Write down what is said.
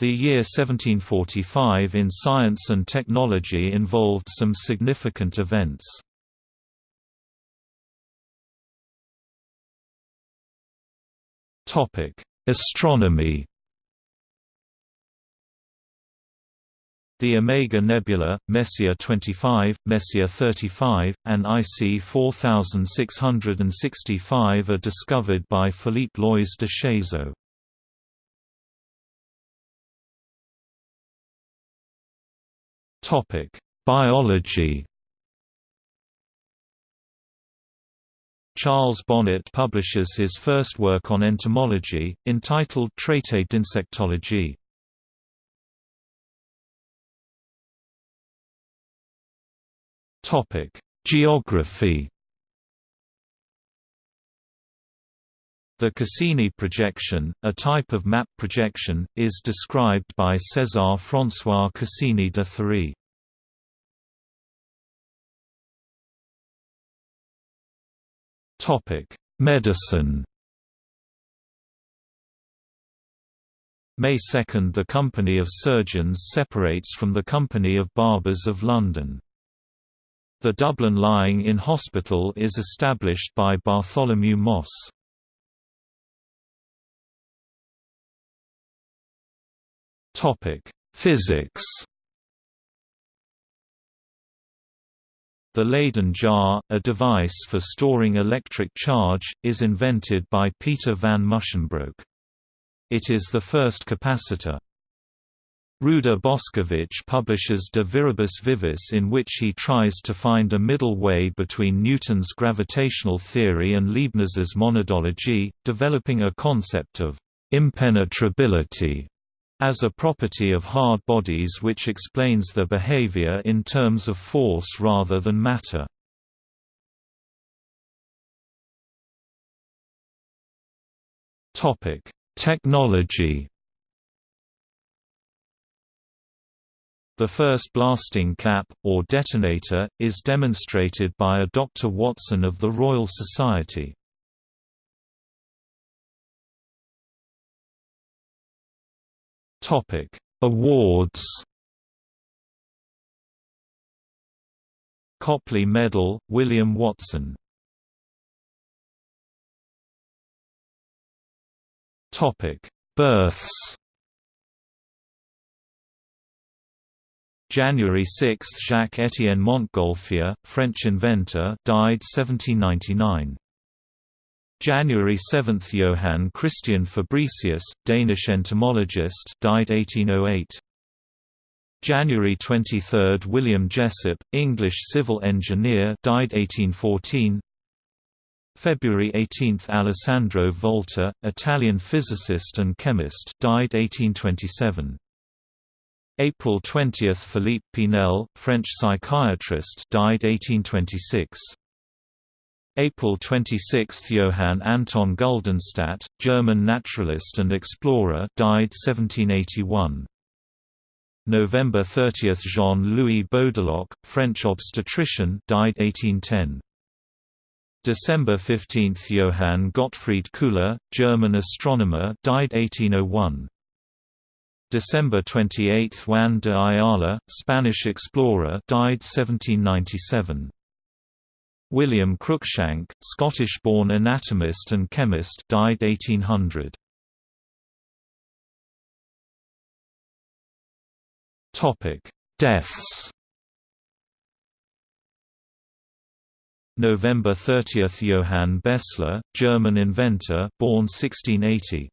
The year 1745 in science and technology involved some significant events. Astronomy The Omega Nebula, Messier 25, Messier 35, and IC 4665 are discovered by Philippe Loys de Chéseaux. Topic: Biology. Charles Bonnet publishes his first work on entomology, entitled Traité d'insectologie. Topic: Geography. The Cassini projection, a type of map projection, is described by César François Cassini de Thury. Topic: Medicine. May 2 – The Company of Surgeons separates from the Company of Barbers of London. The Dublin Lying-in Hospital is established by Bartholomew Mosse. Physics The Leyden jar, a device for storing electric charge, is invented by Peter van Musschenbroek. It is the first capacitor. Ruđer Bošković publishes De Viribus Vivis in which he tries to find a middle way between Newton's gravitational theory and Leibniz's monadology, developing a concept of impenetrability as a property of hard bodies which explains their behavior in terms of force rather than matter. Technology The first blasting cap, or detonator, is demonstrated by a Dr. Watson of the Royal Society. Topic: Awards. Copley Medal, William Watson. Topic: Births. January 6 – Jacques-Étienne Montgolfier, French inventor died 1799. January 7 – Johann Christian Fabricius, Danish entomologist died 1808. January 23 – William Jessop, English civil engineer died 1814. February 18 – Alessandro Volta, Italian physicist and chemist died 1827. April 20 – Philippe Pinel, French psychiatrist died 1826. April 26 – Johann Anton Guldenstadt, German naturalist and explorer died 1781. November 30 – Jean-Louis Baudelocque, French obstetrician died 1810. December 15 – Johann Gottfried Köhler, German astronomer died 1801. December 28 – Juan de Ayala, Spanish explorer died 1797. William Cruikshank, Scottish-born anatomist and chemist died 1800. Topic: Deaths. November 30 – Johann Bessler, German inventor born 1680